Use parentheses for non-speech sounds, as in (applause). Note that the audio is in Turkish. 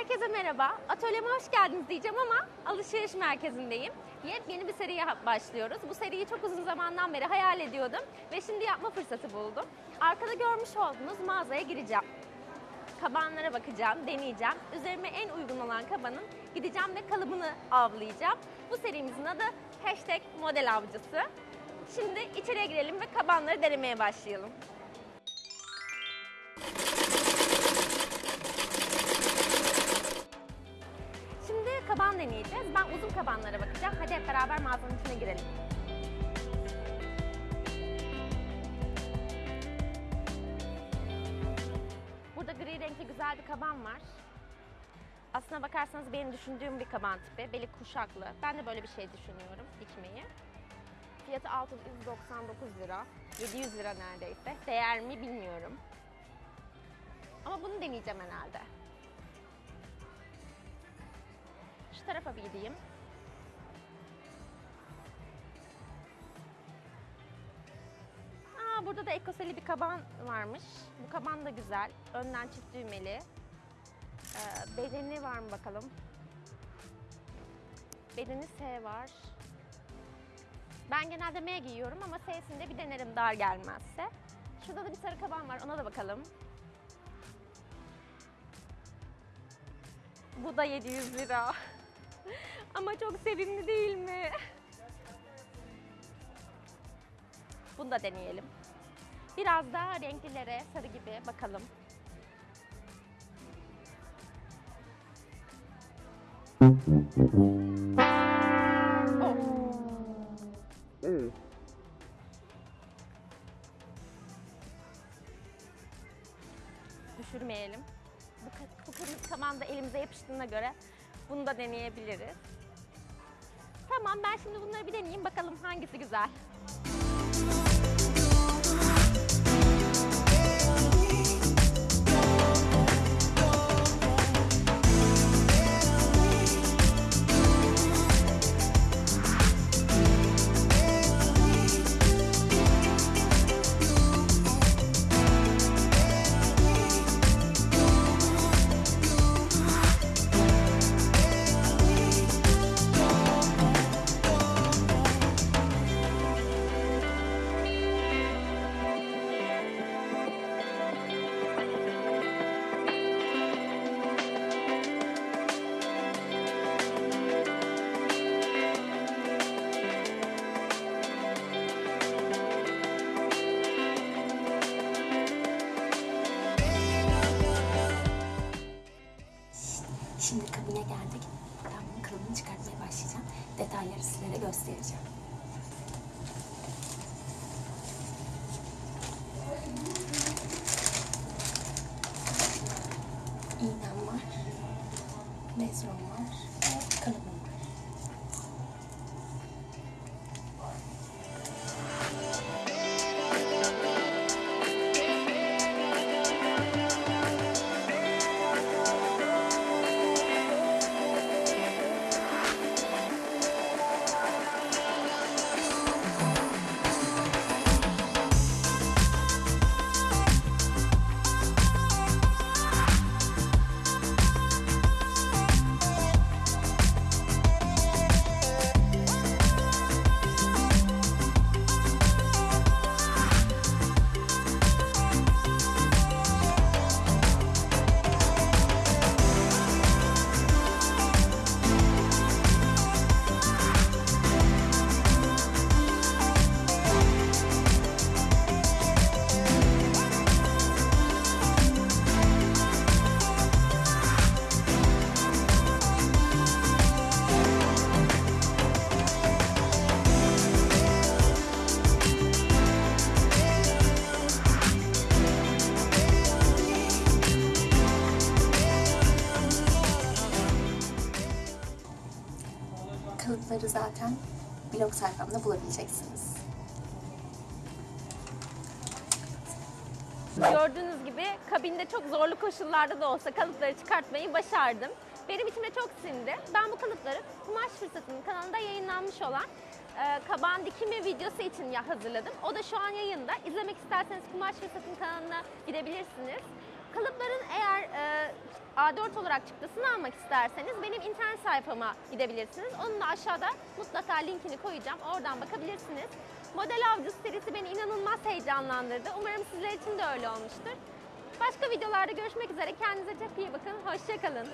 Herkese merhaba. Atölyeme hoş geldiniz diyeceğim ama alışveriş merkezindeyim. Yepyeni bir seriye başlıyoruz. Bu seriyi çok uzun zamandan beri hayal ediyordum ve şimdi yapma fırsatı buldum. Arkada görmüş olduğunuz mağazaya gireceğim. Kabanlara bakacağım, deneyeceğim. Üzerime en uygun olan kabanın gideceğim ve kalıbını avlayacağım. Bu serimizin adı hashtag model avcısı. Şimdi içeriye girelim ve kabanları denemeye başlayalım. Deneyeceğiz. Ben uzun kabanlara bakacağım. Hadi hep beraber mağazanın içine girelim. Burada gri renkli güzel bir kaban var. Aslına bakarsanız benim düşündüğüm bir kaban tipi. Beli kuşaklı. Ben de böyle bir şey düşünüyorum dikmeyi. Fiyatı 699 lira. 700 lira neredeyse. Değer mi bilmiyorum. Ama bunu deneyeceğim herhalde. Şu tarafa bir gideyim. Aa, burada da ekoseli bir kaban varmış. Bu kaban da güzel. Önden çift düğmeli. Ee, bedeni var mı bakalım? Bedeni S var. Ben genelde M giyiyorum ama S'sinde bir denerim dar gelmezse. Şurada da bir sarı kaban var. Ona da bakalım. Bu da 700 lira. (laughs) Ama çok sevimli değil mi? Bunu da deneyelim. Biraz daha renklilere, sarı gibi bakalım. Oh. Düşürmeyelim. Bu, kırmızı kaman da elimize yapıştığına göre bunu da deneyebiliriz. Tamam ben şimdi bunları bir deneyeyim bakalım hangisi güzel. Şimdi kabine geldik. Ben bunun kalıbını çıkartmaya başlayacağım. Detayları sizlere göstereceğim. Kalıpları zaten blog sayfamda bulabileceksiniz. Gördüğünüz gibi kabinde çok zorlu koşullarda da olsa kalıpları çıkartmayı başardım. Benim içime çok sindi. Ben bu kalıpları Kumaş Fırsatı'nın kanalında yayınlanmış olan e, kaban dikimi videosu için ya hazırladım. O da şu an yayında. İzlemek isterseniz Kumaş Fırsatı'nın kanalına gidebilirsiniz. Kalıpların eğer e, A4 olarak çıktısını almak isterseniz benim internet sayfama gidebilirsiniz. Onun da aşağıda mutlaka linkini koyacağım. Oradan bakabilirsiniz. Model Avcısı serisi beni inanılmaz heyecanlandırdı. Umarım sizler için de öyle olmuştur. Başka videolarda görüşmek üzere. Kendinize çok iyi bakın. Hoşçakalın.